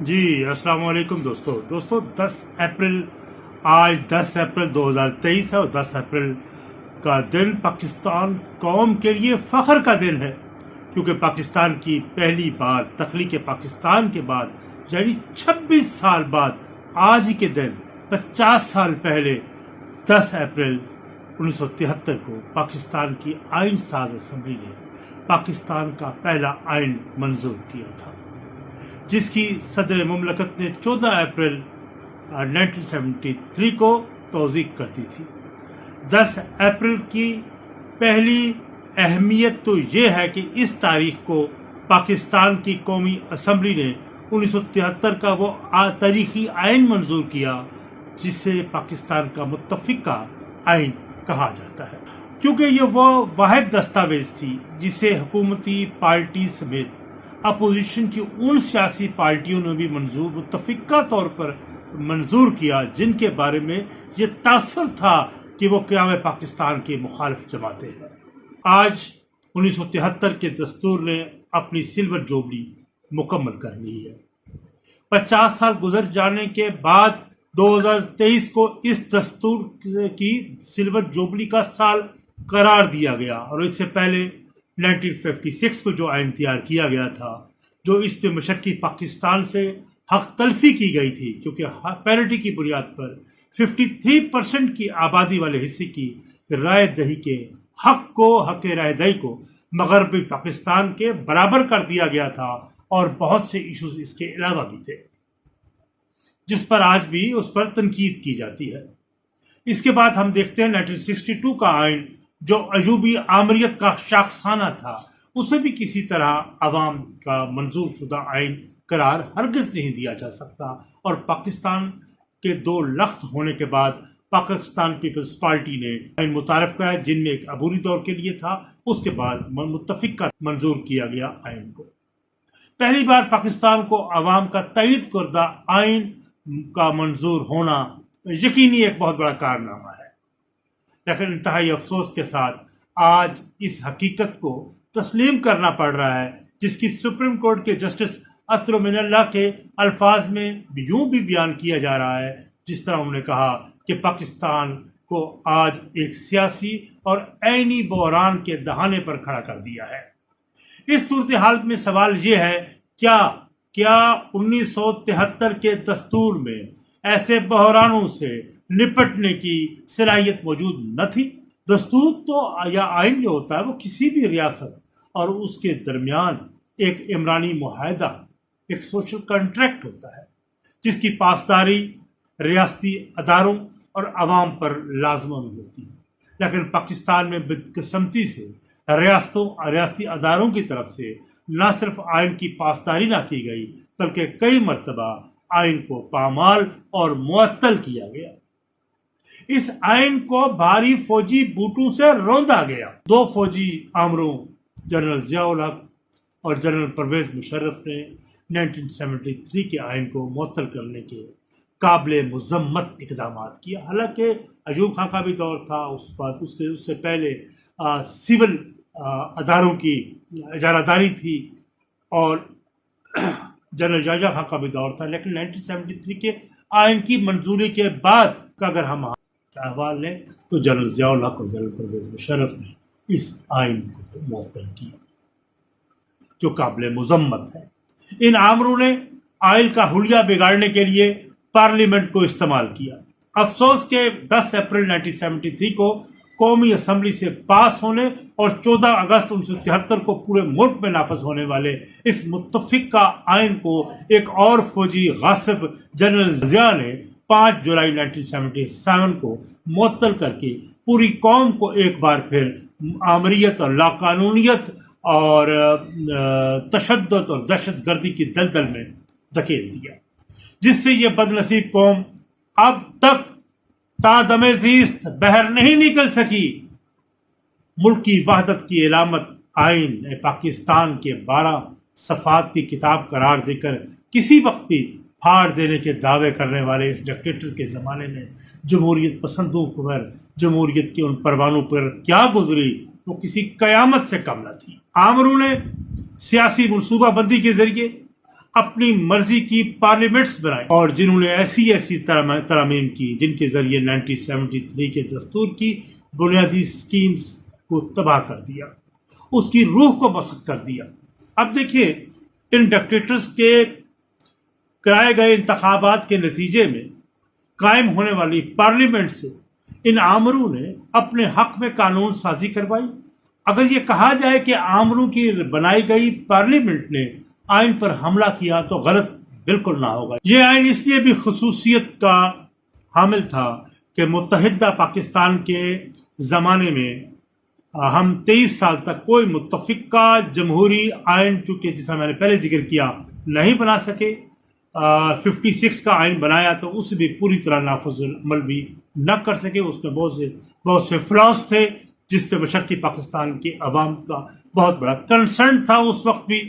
جی السلام علیکم دوستو۔ دوستو، دس اپریل، آج دس اپریل دو ہزار تیئیس ہے اور دس اپریل کا دن پاکستان قوم کے لیے فخر کا دن ہے۔ کیونکہ پاکستان کی پہلی بار، تخلیق پاکستان کے بعد یعنی چھبیس سال بعد، آج کے دن، پچاس سال پہلے دس اپریل انیس سو تہتر کو پاکستان کی آئین ساز اسمبلی نے پاکستان کا پہلا آئین منظور کیا تھا۔ جس کی صدر مملکت نے چودہ اپریل نائنٹین سیونٹی تھری کو توضیق کر دی تھی۔ دس اپریل کی پہلی اہمیت تو یہ ہے کہ اس تاریخ کو پاکستان کی قومی اسمبلی نے انیس سو تہتر کا وہ تاریخی آئین منظور کیا، جسے پاکستان کا متفقہ آئین کہا جاتا ہے۔ کیونکہ یہ وہ واحد دستاویز تھی جسے حکومتی پارٹی سمیت اپوزیشن کی ان سیاسی پارٹیوں نے بھی منظور متفقہ طور پر منظور کیا، جن کے بارے میں یہ تاثر تھا کہ وہ قیام پاکستان کے مخالف جماعتیں ہیں۔ آج انیس سو تہتر کے دستور نے اپنی سلور جوبلی مکمل کر لی ہے۔ پچاس سال گزر جانے کے بعد دو ہزار تیئیس کو اس دستور کی سلور جوبلی کا سال قرار دیا گیا اور اس سے پہلے نائنٹین ففٹی سکس کو جو آئین تیار کیا گیا تھا، جو اس پہ مشرقی پاکستان سے حق تلفی کی گئی تھی، کیونکہ پیرٹی کی بنیاد پر ففٹی تھری پرسنٹ کی آبادی والے حصے کی رائے دہی کے حق کو، حق رائے دہی کو مغربی پاکستان کے برابر کر دیا گیا تھا اور بہت سے ایشوز اس کے علاوہ بھی تھے۔ جس پر آج بھی اس پر تنقید کی جاتی ہے۔ اس کے بعد ہم دیکھتے ہیں نائنٹین سکسٹی ٹو کا آئین جو عجوبی آمریت کا شاخسانہ تھا، اسے بھی کسی طرح عوام کا منظور شدہ آئین قرار ہرگز نہیں دیا جا سکتا۔ اور پاکستان کے دو لخت ہونے کے بعد پاکستان پیپلز پارٹی نے آئین متعارف کرایا، جن میں ایک عبوری دور کے لیے تھا، اس کے بعد متفق کا منظور کیا گیا آئین کو۔ پہلی بار پاکستان کو عوام کا تائید کردہ آئین کا منظور ہونا یقینی ایک بہت بڑا کارنامہ ہے۔ لیکن انتہائی افسوس کے ساتھ آج اس حقیقت کو تسلیم کرنا پڑ رہا ہے، جس کی سپریم کورٹ کے جسٹس اطر من اللہ کے الفاظ میں یوں بھی بیان کیا جا رہا ہے، جس طرح انہوں نے کہا کہ پاکستان کو آج ایک سیاسی اور عینی بحران کے دہانے پر کھڑا کر دیا ہے۔ اس صورتحال میں سوال یہ ہے، کیا کیا انیس سو تہتر کے دستور میں ایسے بحرانوں سے نپٹنے کی صلاحیت موجود نہ تھی۔ دستور تو یا آئین جو ہوتا ہے وہ کسی بھی ریاست اور اس کے درمیان ایک عمرانی معاہدہ، ایک سوشل کنٹریکٹ ہوتا ہے، جس کی پاسداری ریاستی اداروں اور عوام پر لازمن ہوتی ہے۔ لیکن پاکستان میں بدقسمتی سے ریاستوں، ریاستی اداروں کی طرف سے نہ صرف آئین کی پاسداری نہ کی گئی، بلکہ کئی مرتبہ آئین کو پامال اور معطل کیا گیا۔ اس آئین کو بھاری فوجی بوٹوں سے روندا گیا۔ دو فوجی آمروں، جنرل ضیاء الحق اور جنرل پرویز مشرف نے 1973 کے آئین کو معطل کرنے کے قابل مذمت اقدامات کیا۔ حالانکہ عجوب خان کا بھی دور تھا، اس پر اس کے اس سے پہلے سول اداروں کی اجارہ داری تھی اور جنرل جاجا خان کا بھی دور تھا، لیکن نائنٹین سیونٹی تھری کے آئین کی منظوری کے بعد کا اگر ہم احوال لیں تو جنرل ضیاء الحق اور جنرل پرویز مشرف نے اس آئین کو معطل کیا، جو قابل مذمت ہے۔ ان آمروں نے آئل کا حلیہ بگاڑنے کے لیے پارلیمنٹ کو استعمال کیا۔ افسوس کے دس اپریل نائنٹین سیونٹی تھری کو قومی اسمبلی سے پاس ہونے اور چودہ اگست انیس سو تہتر کو پورے ملک میں نافذ ہونے والے اس متفق کا آئین کو ایک اور فوجی غاصب جنرل ضیاء نے پانچ جولائی نائنٹین سیونٹی سیون کو معطل کر کے پوری قوم کو ایک بار پھر آمریت اور لاقانونیت اور تشدد اور دہشت گردی کی دلدل میں دھکیل دیا۔ جس سے یہ بد نصیب قوم اب تک تادم زیست بہر نہیں نکل سکی۔ ملک کی وحدت کی علامت آئین پاکستان کے بارہ صفات کی کتاب قرار دے کر کسی وقت بھی پھاڑ دینے کے دعوے کرنے والے اس ڈکٹیٹر کے زمانے میں جمہوریت پسندوں پر، جمہوریت کے ان پروانوں پر کیا گزری؟ وہ کسی قیامت سے کم نہ تھی۔ آمروں نے سیاسی منصوبہ بندی کے ذریعے اپنی مرضی کی پارلیمنٹس بنائی اور جنہوں نے ایسی ایسی ترامیم کی، جن کے ذریعے نائنٹین سیونٹی تھری کے دستور کی بنیادی سکیمز کو تباہ کر دیا۔ اس کی روح کو مسق کر دیا۔ اب دیکھیے، ان ڈکٹیٹرز کے کرائے گئے انتخابات کے نتیجے میں قائم ہونے والی پارلیمنٹ سے ان آمروں نے اپنے حق میں قانون سازی کروائی۔ اگر یہ کہا جائے کہ آمروں کی بنائی گئی پارلیمنٹ نے آئین پر حملہ کیا تو غلط بالکل نہ ہوگا۔ یہ آئین اس لیے بھی خصوصیت کا حامل تھا کہ متحدہ پاکستان کے زمانے میں ہم تیئیس سال تک کوئی متفقہ جمہوری آئین، چونکہ جیسا میں نے پہلے ذکر کیا، نہیں بنا سکے۔ ففٹی سکس کا آئین بنایا تو اس بھی پوری طرح نافذ عمل بھی نہ کر سکے۔ اس میں بہت سے بہت سے فلاس تھے، جس پہ مشرقی پاکستان کے عوام کا بہت بڑا کنسرن تھا۔ اس وقت بھی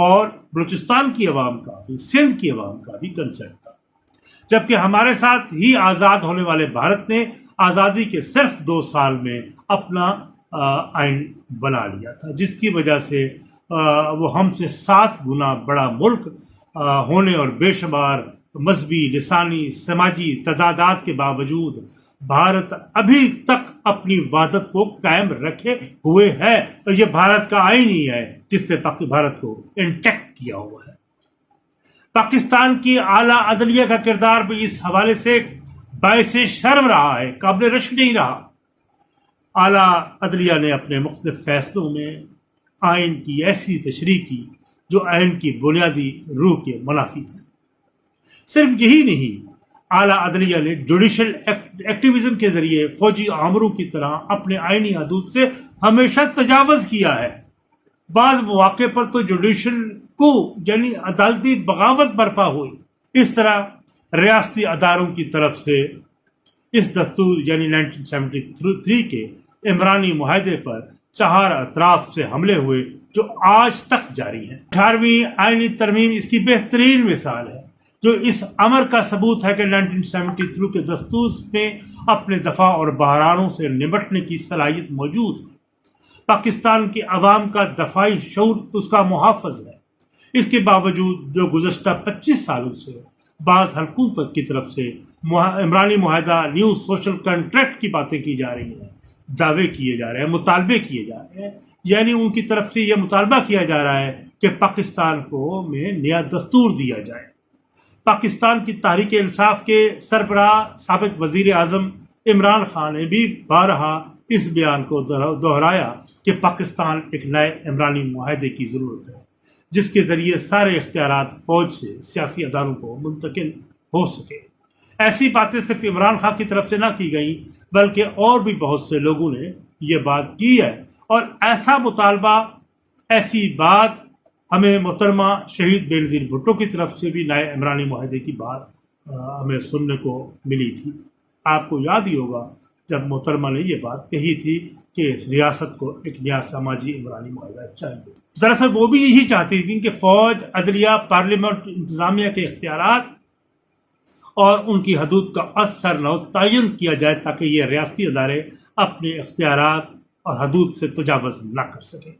اور بلوچستان کی عوام کا بھی، سندھ کی عوام کا بھی کنسرن تھا۔ جبکہ ہمارے ساتھ ہی آزاد ہونے والے بھارت نے آزادی کے صرف دو سال میں اپنا آئین بنا لیا تھا، جس کی وجہ سے وہ ہم سے سات گنا بڑا ملک ہونے اور بے شمار مذہبی، لسانی، سماجی تضادات کے باوجود بھارت ابھی تک اپنی وادت کو قائم رکھے ہوئے ہے۔ یہ بھارت کا آئین ہی ہے۔ جس نے بھارت کو انٹیکٹ کیا ہوا ہے۔ پاکستان کی اعلیٰ عدلیہ کا کردار بھی اس حوالے سے باعث شرم رہا ہے، قابل رشک نہیں رہا۔ اعلیٰ عدلیہ نے اپنے مختلف فیصلوں میں آئین کی ایسی تشریح کی جو آئین کی بنیادی روح کے منافی تھے صرف یہی نہیں، اعلیٰ عدلیہ نے جوڈیشل ایکٹیویزم کے ذریعے فوجی عامروں کی طرح اپنے آئینی حدود سے ہمیشہ تجاوز کیا ہے۔ بعض مواقع پر تو جوڈیشل کو یعنی عدالتی بغاوت برپا ہوئی۔ اس طرح ریاستی اداروں کی طرف سے اس دستور یعنی نائنٹین سیونٹی تھری کے عمرانی معاہدے پر چہار اطراف سے حملے ہوئے جو آج تک جاری ہیں۔ اٹھارہویں آئینی ترمیم اس کی بہترین مثال ہے، جو اس امر کا ثبوت ہے کہ نائنٹین سیونٹی تھرو کے دستور میں اپنے دفاع اور بحرانوں سے نمٹنے کی صلاحیت موجود ہے پاکستان کے عوام کا دفاعی شعور اس کا محافظ ہے۔ اس کے باوجود جو گزشتہ پچیس سالوں سے بعض حلقوں تک کی طرف سے عمرانی معاہدہ نیو سوشل کنٹریکٹ کی باتیں کی جا رہی ہیں، دعوے کیے جا رہے ہیں، مطالبے کیے جا رہے ہیں۔ یعنی ان کی طرف سے یہ مطالبہ کیا جا رہا ہے کہ پاکستان کو میں نیا دستور دیا جائے۔ پاکستان کی تحریک انصاف کے سربراہ، سابق وزیر اعظم عمران خان نے بھی بارہا اس بیان کو دہرایا کہ پاکستان ایک نئے عمرانی معاہدے کی ضرورت ہے، جس کے ذریعے سارے اختیارات فوج سے سیاسی اداروں کو منتقل ہو سکے۔ ایسی باتیں صرف عمران خان کی طرف سے نہ کی گئیں، بلکہ اور بھی بہت سے لوگوں نے یہ بات کی ہے۔ اور ایسا مطالبہ، ایسی بات ہمیں محترمہ شہید بے نظیر بھٹو کی طرف سے بھی نئے عمرانی معاہدے کی بات ہمیں سننے کو ملی تھی۔ آپ کو یاد ہی ہوگا جب محترمہ نے یہ بات کہی تھی کہ اس ریاست کو ایک نیا سماجی عمرانی معاہدہ چاہیے۔ دراصل وہ بھی یہی چاہتی تھیں کہ فوج، عدلیہ، پارلیمنٹ، انتظامیہ کے اختیارات اور ان کی حدود کا اثر نو تعین کیا جائے تاکہ یہ ریاستی ادارے اپنے اختیارات اور حدود سے تجاوز نہ کر سکیں۔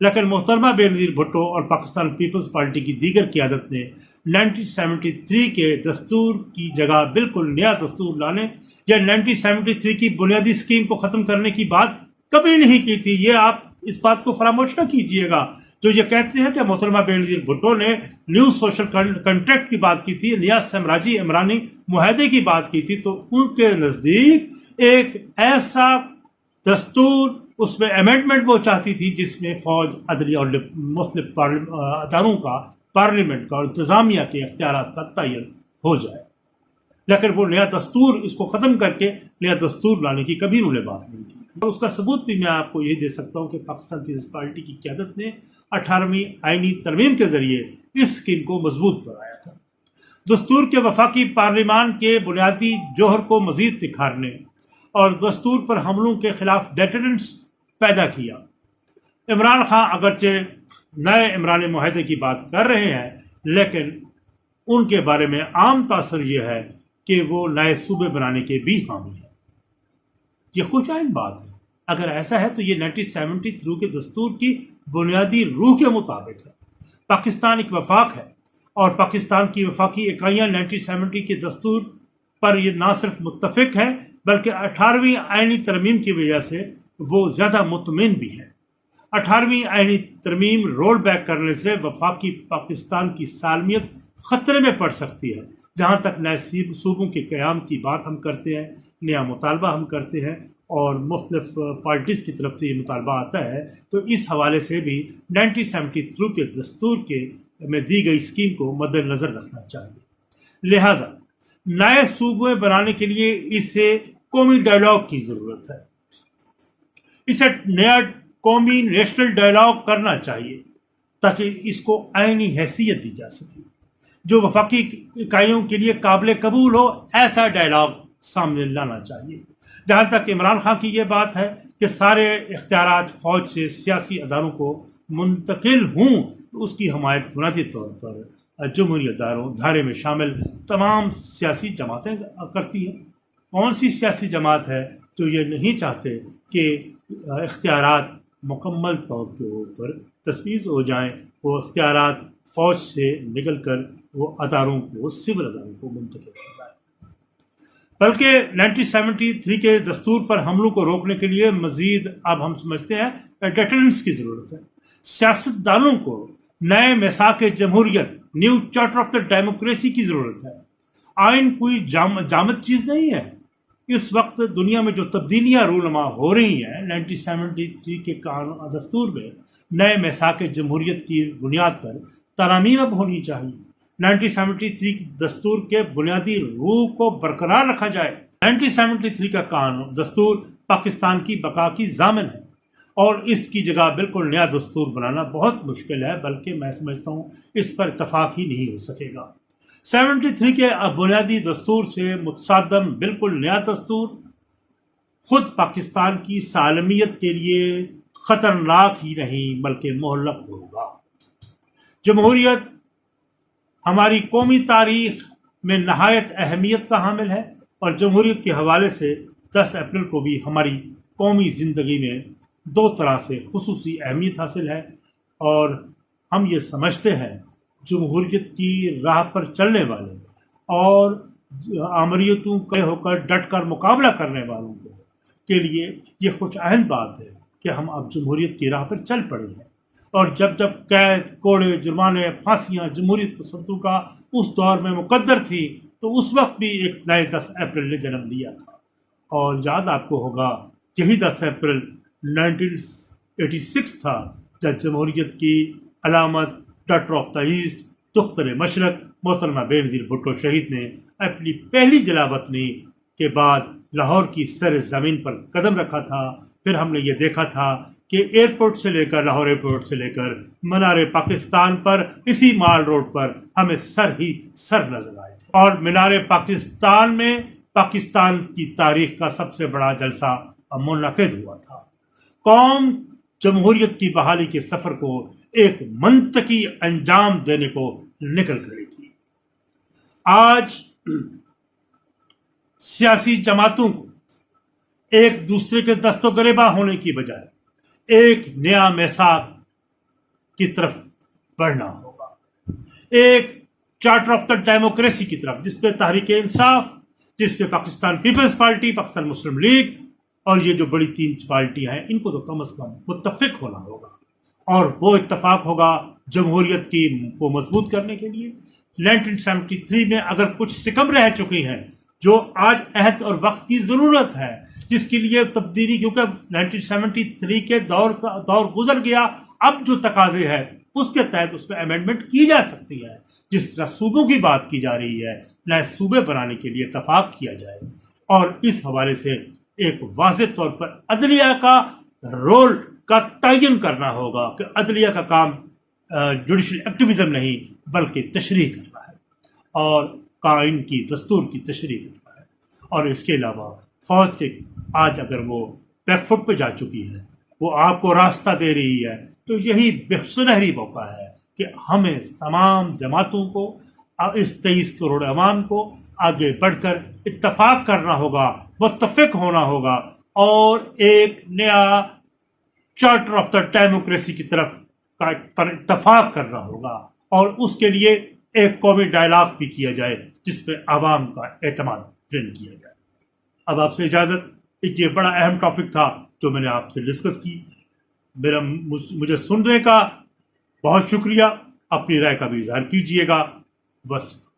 لیکن محترمہ بے نظیر بھٹو اور پاکستان پیپلز پارٹی کی دیگر قیادت نے نائنٹین سیونٹی تھری کے دستور کی جگہ بالکل نیا دستور لانے یا نائنٹین سیونٹی تھری کی بنیادی اسکیم کو ختم کرنے کی بات کبھی نہیں کی تھی، یہ آپ اس بات کو فراموش نہ کیجیے گا۔ جو یہ کہتے ہیں کہ محترمہ بے نظیر بھٹو نے نیو سوشل کنٹریکٹ کی بات کی تھی نیا سمراجی عمرانی معاہدے کی بات کی تھی، تو ان کے نزدیک ایک ایسا دستور اس میں امینڈمنٹ وہ چاہتی تھی جس میں فوج، عدلی اور مختلف اداروں کا پارلیمنٹ کا اور انتظامیہ کے اختیارات کا تعین ہو جائے۔ لیکن وہ نیا دستور اس کو ختم کر کے نیا دستور لانے کی کبھی انہوں نے بات نہیں کی۔ اور اس کا ثبوت بھی میں آپ کو یہ دے سکتا ہوں کہ پاکستان پیپلز پارٹی کی قیادت نے اٹھارہویں آئینی ترمیم کے ذریعے اس اسکیم کو مضبوط بنایا تھا۔ دستور کے وفاقی پارلیمان کے بنیادی جوہر کو مزید نکھارنے اور دستور پر حملوں کے خلاف ڈیٹرنٹس پیدا کیا۔ عمران خان اگرچہ نئے عمران معاہدے کی بات کر رہے ہیں، لیکن ان کے بارے میں عام تاثر یہ ہے کہ وہ نئے صوبے بنانے کے بھی حامی ہیں۔ یہ خوش آئند بات ہے۔ اگر ایسا ہے تو یہ نائنٹین سیونٹی تھرو کے دستور کی بنیادی روح کے مطابق ہے۔ پاکستان ایک وفاق ہے اور پاکستان کی وفاقی اکائیاں نائنٹین سیونٹی کے دستور پر یہ نہ صرف متفق ہے بلکہ اٹھارہویں آئینی ترمیم کی وجہ سے وہ زیادہ مطمئن بھی ہے اٹھارہویں آئینی ترمیم رول بیک کرنے سے وفاقی پاکستان کی سالمیت خطرے میں پڑ سکتی ہے، جہاں تک نئے صوبوں کے قیام کی بات ہم کرتے ہیں، نیا مطالبہ ہم کرتے ہیں اور مختلف پارٹیز کی طرف سے یہ مطالبہ آتا ہے۔ تو اس حوالے سے بھی نائنٹین سیونٹی تھرو کے دستور کے میں دی گئی اسکیم کو مد نظر رکھنا چاہیے۔ لہٰذا، نئے صوبے بنانے کے لیے اسے قومی ڈائلاگ کی ضرورت ہے۔ اسے نیا قومی نیشنل ڈائلاگ کرنا چاہیے تاکہ اس کو آئینی حیثیت دی جا سکے۔ جو وفاقی اکائیوں کے لیے قابل قبول ہو، ایسا ڈائلاگ سامنے لانا چاہیے۔ جہاں تک عمران خان کی یہ بات ہے کہ سارے اختیارات فوج سے سیاسی اداروں کو منتقل ہوں، تو اس کی حمایت بنیادی طور پر جمہوری اداروں، دھارے میں شامل تمام سیاسی جماعتیں کرتی ہیں۔ کون سی سیاسی جماعت ہے جو یہ نہیں چاہتے کہ اختیارات مکمل طور کے اوپر تصویر ہو جائیں، وہ اختیارات فوج سے نکل کر وہ اداروں کو، سول اداروں کو منتقل ہو جائے بلکہ نائنٹین سیونٹی تھری کے دستور پر حملوں کو روکنے کے لیے مزید اب ہم سمجھتے ہیں ڈیٹرنس کی ضرورت ہے۔ سیاست دانوں کو نئے مساق جمہوریت، new charter of the democracy کی ضرورت ہے۔ آئین کوئی جام جامد چیز نہیں ہے۔ اس وقت دنیا میں جو تبدیلیاں رونما ہو رہی ہیں، نائنٹین سیونٹی تھری کے قانون دستور میں نئے مساق جمہوریت کی بنیاد پر ترامیم اب ہونی چاہیے۔ نائنٹین سیونٹی تھری دستور کے بنیادی روح کو برقرار رکھا جائے۔ نائنٹین سیونٹی تھری کا قانون دستور پاکستان کی بقا کی ضامن ہے۔ اور اس کی جگہ بالکل نیا دستور بنانا بہت مشکل ہے، بلکہ میں سمجھتا ہوں اس پر اتفاق ہی نہیں ہو سکے گا۔ سیونٹی تھری کے بنیادی دستور سے متصادم بالکل نیا دستور، خود پاکستان کی سالمیت کے لیے خطرناک ہی نہیں بلکہ محلق ہوگا۔ جمہوریت ہماری قومی تاریخ میں نہایت اہمیت کا حامل ہے اور جمہوریت کے حوالے سے دس اپریل کو بھی ہماری قومی زندگی میں دو طرح سے خصوصی اہمیت حاصل ہے اور ہم یہ سمجھتے ہیں۔ جمہوریت کی راہ پر چلنے والے اور آمریتوں کے ہو کر ڈٹ کر مقابلہ کرنے والوں کو کے لیے یہ خوش آہند بات ہے کہ ہم اب جمہوریت کی راہ پر چل پڑے ہیں۔ اور جب جب قید، کوڑے، جرمانے، پھانسیاں جمہوریت پسندوں کا اس دور میں مقدر تھی تو اس وقت بھی ایک نئے دس اپریل نے جنم لیا تھا۔ اور یاد آپ کو ہوگا، یہی دس اپریل نائنٹین ایٹی سکس تھا جب جمہوریت کی علامت ڈاکٹر آف دا ایسٹ دختر مشرق محترمہ بے نظیر بھٹو شہید نے اپنی پہلی جلا وطنی کے بعد لاہور کی سر زمین پر قدم رکھا تھا۔ پھر ہم نے یہ دیکھا تھا کہ ایئرپورٹ سے لے کر لاہور ایئرپورٹ سے لے کر منار پاکستان پر اسی مال روڈ پر ہمیں سر ہی سر نظر آئے۔ اور مینار پاکستان میں پاکستان کی تاریخ کا سب سے بڑا جلسہ منعقد ہوا تھا۔ قوم جمہوریت کی بحالی کے سفر کو ایک منطقی انجام دینے کو نکل کری تھی۔ آج سیاسی جماعتوں کو ایک دوسرے کے دست و گریبا ہونے کی بجائے ایک نیا میساک کی طرف بڑھنا ہوگا۔ ایک چارٹر آف دا ڈیموکریسی کی طرف، جس پہ تحریک انصاف، جس پہ Pakistan Peoples Party, Pakistan Muslim League اور یہ جو بڑی تین پارٹیاں ہیں، ان کو تو کم از کم متفق ہونا ہوگا۔ اور وہ اتفاق ہوگا جمہوریت کی کو مضبوط کرنے کے لیے۔ نائنٹین سیونٹی تھری میں اگر کچھ سکم رہ چکی ہیں، جو آج عہد اور وقت کی ضرورت ہے، جس کے لیے تبدیلی، کیونکہ نائنٹین سیونٹی تھری کے دور کا دور گزر گیا، اب جو تقاضے ہے اس کے تحت اس میں امینڈمنٹ کی جا سکتی ہے۔ جس طرح صوبوں کی بات کی جا رہی ہے نئے صوبے بنانے کے لیے اتفاق کیا جائے۔ اور اس حوالے سے ایک واضح طور پر عدلیہ کا رول کا تعین کرنا ہوگا کہ عدلیہ کا کام جوڈیشل ایکٹیویزم نہیں، بلکہ تشریح کرنا ہے اور قائن کی دستور کی تشریح کرتا ہے۔ اور اس کے علاوہ فوج کے آج اگر وہ بیک فٹ پہ جا چکی ہے، وہ آپ کو راستہ دے رہی ہے، تو یہی بے سنہری موقع ہے کہ ہمیں تمام جماعتوں کو، اس تیئیس کروڑ عوام کو آگے بڑھ کر اتفاق کرنا ہوگا، متفق ہونا ہوگا اور ایک نیا چارٹر آف دا ڈیموکریسی کی طرف پر اتفاق کرنا ہوگا اور اس کے لیے ایک قومی ڈائلاگ بھی کیا جائے جس پہ عوام کا اعتماد ون کیا جائے۔ اب آپ سے اجازت، ایک یہ بڑا اہم ٹاپک تھا جو میں نے آپ سے ڈسکس کی۔ میرا مجھے سننے کا بہت شکریہ، اپنی رائے کا بھی اظہار کیجیے گا۔ بس